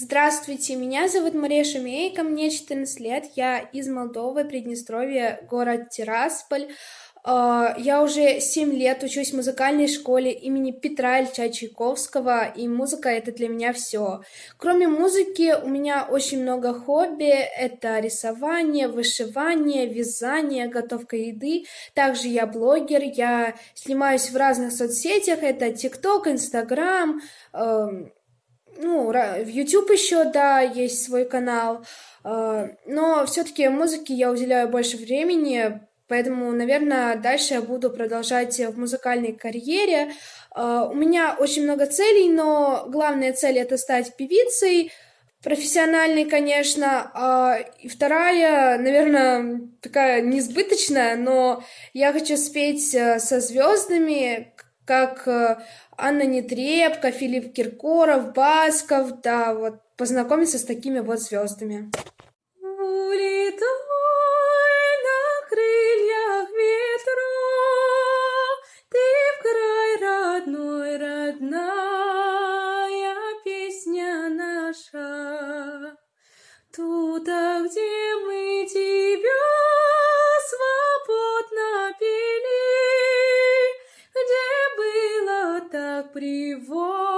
Здравствуйте, меня зовут Мария Шумейка, мне 14 лет, я из Молдовы, Приднестровье, город Тирасполь. А, я уже 7 лет учусь в музыкальной школе имени Петра Ильича Чайковского, и музыка — это для меня все. Кроме музыки, у меня очень много хобби. Это рисование, вышивание, вязание, готовка еды. Также я блогер, я снимаюсь в разных соцсетях. Это ТикТок, Инстаграм, эм, ну, в YouTube еще, да, есть свой канал, а, но все-таки музыке я уделяю больше времени, поэтому, наверное, дальше я буду продолжать в музыкальной карьере. А, у меня очень много целей, но главная цель это стать певицей, профессиональной, конечно, а, и вторая, наверное, такая несбыточная, но я хочу спеть э, со звездами, как э, Анна Нетребко, Филипп Киркоров, Басков, да, вот познакомиться с такими вот звездами. Туда, где так приводит.